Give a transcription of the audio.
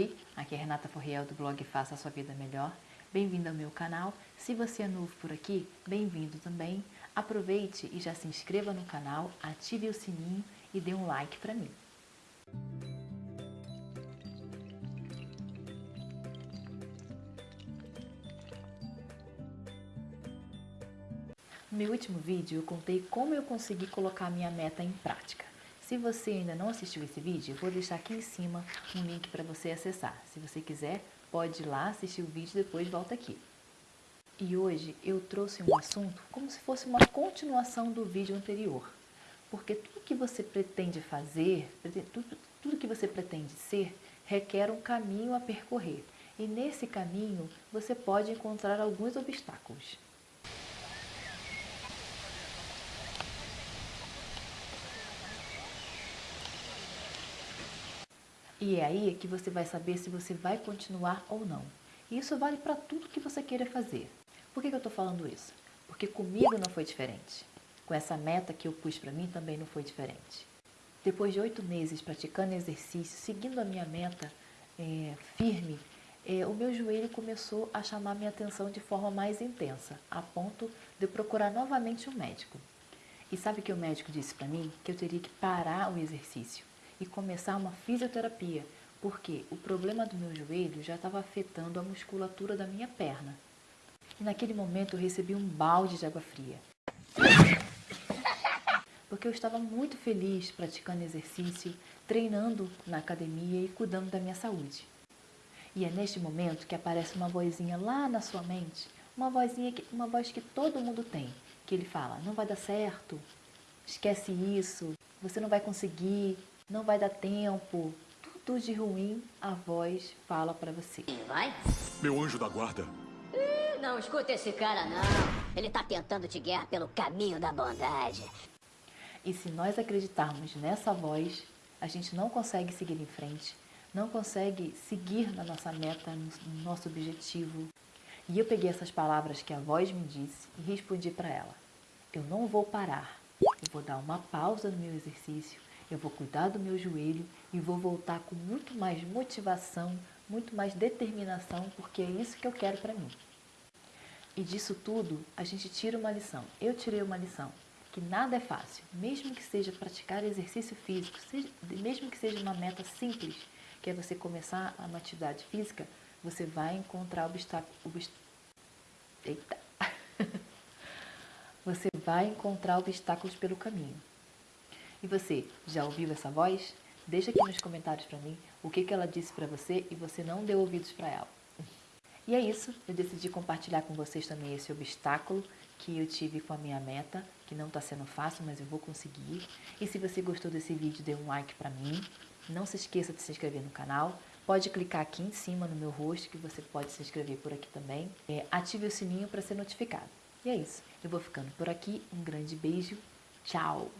Oi, aqui é Renata Forriel do blog Faça a Sua Vida Melhor. Bem-vindo ao meu canal. Se você é novo por aqui, bem-vindo também. Aproveite e já se inscreva no canal, ative o sininho e dê um like para mim. No meu último vídeo eu contei como eu consegui colocar minha meta em prática. Se você ainda não assistiu esse vídeo, vou deixar aqui em cima um link para você acessar. Se você quiser, pode ir lá assistir o vídeo e depois volta aqui. E hoje eu trouxe um assunto como se fosse uma continuação do vídeo anterior. Porque tudo que você pretende fazer, tudo, tudo que você pretende ser, requer um caminho a percorrer. E nesse caminho você pode encontrar alguns obstáculos. E é aí que você vai saber se você vai continuar ou não. E isso vale para tudo que você queira fazer. Por que, que eu estou falando isso? Porque comigo não foi diferente. Com essa meta que eu pus para mim também não foi diferente. Depois de oito meses praticando exercício, seguindo a minha meta é, firme, é, o meu joelho começou a chamar minha atenção de forma mais intensa, a ponto de procurar novamente um médico. E sabe o que o médico disse para mim? Que eu teria que parar o exercício e começar uma fisioterapia, porque o problema do meu joelho já estava afetando a musculatura da minha perna. E naquele momento eu recebi um balde de água fria. Porque eu estava muito feliz praticando exercício, treinando na academia e cuidando da minha saúde. E é neste momento que aparece uma vozinha lá na sua mente, uma vozinha que, uma voz que todo mundo tem, que ele fala: "Não vai dar certo. Esquece isso. Você não vai conseguir não vai dar tempo. Tudo de ruim a voz fala para você. Vai? Meu anjo da guarda. não escuta esse cara não. Ele tá tentando te guiar pelo caminho da bondade. E se nós acreditarmos nessa voz, a gente não consegue seguir em frente, não consegue seguir na nossa meta, no nosso objetivo. E eu peguei essas palavras que a voz me disse e respondi para ela. Eu não vou parar. Eu vou dar uma pausa no meu exercício eu vou cuidar do meu joelho e vou voltar com muito mais motivação, muito mais determinação, porque é isso que eu quero para mim. E disso tudo, a gente tira uma lição. Eu tirei uma lição, que nada é fácil, mesmo que seja praticar exercício físico, seja, mesmo que seja uma meta simples, que é você começar uma atividade física, você vai encontrar obstáculos. Obst... Eita! você vai encontrar obstáculos pelo caminho. E você, já ouviu essa voz? Deixa aqui nos comentários para mim o que, que ela disse para você e você não deu ouvidos para ela. E é isso, eu decidi compartilhar com vocês também esse obstáculo que eu tive com a minha meta, que não está sendo fácil, mas eu vou conseguir. E se você gostou desse vídeo, dê um like para mim. Não se esqueça de se inscrever no canal. Pode clicar aqui em cima no meu rosto, que você pode se inscrever por aqui também. É, ative o sininho para ser notificado. E é isso, eu vou ficando por aqui. Um grande beijo. Tchau!